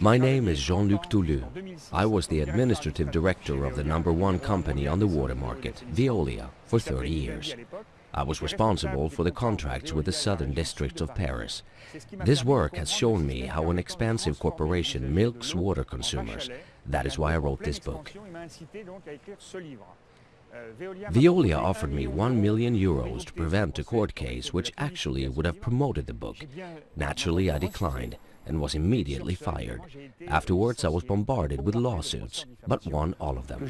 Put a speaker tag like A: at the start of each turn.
A: My name is Jean-Luc Touly. I was the administrative director of the number one company on the water market, Veolia, for 30 years. I was responsible for the contracts with the southern districts of Paris. This work has shown me how an expansive corporation milks water consumers. That is why I wrote this book. Veolia offered me 1 million euros to prevent a court case which actually would have promoted the book. Naturally, I declined and was immediately fired. Afterwards, I was bombarded with lawsuits, but won all of them.